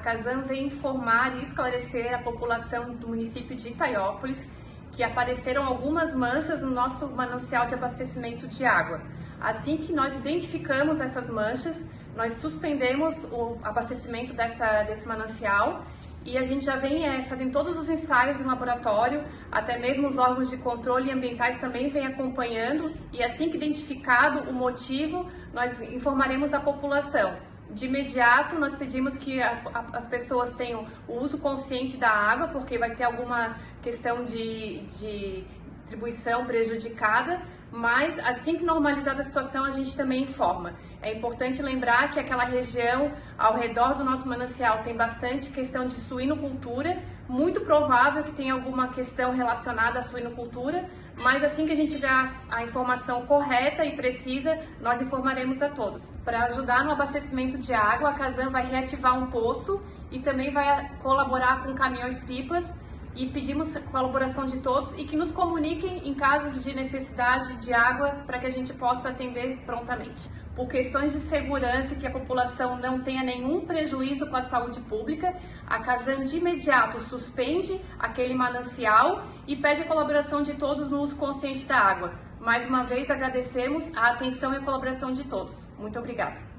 Casan vem informar e esclarecer a população do município de Itaiópolis que apareceram algumas manchas no nosso manancial de abastecimento de água. Assim que nós identificamos essas manchas, nós suspendemos o abastecimento dessa, desse manancial e a gente já vem é, fazendo todos os ensaios em laboratório, até mesmo os órgãos de controle ambientais também vêm acompanhando e assim que identificado o motivo, nós informaremos a população. De imediato, nós pedimos que as, as pessoas tenham o uso consciente da água, porque vai ter alguma questão de, de distribuição prejudicada, mas assim que normalizada a situação, a gente também informa. É importante lembrar que aquela região ao redor do nosso manancial tem bastante questão de suinocultura, muito provável que tenha alguma questão relacionada à suinocultura, mas assim que a gente tiver a, a informação correta e precisa, nós informaremos a todos. Para ajudar no abastecimento de água, a Casan vai reativar um poço e também vai colaborar com caminhões-pipas e pedimos a colaboração de todos e que nos comuniquem em casos de necessidade de água para que a gente possa atender prontamente. Por questões de segurança e que a população não tenha nenhum prejuízo com a saúde pública, a Casan de imediato suspende aquele manancial e pede a colaboração de todos no uso consciente da água. Mais uma vez agradecemos a atenção e a colaboração de todos. Muito obrigada.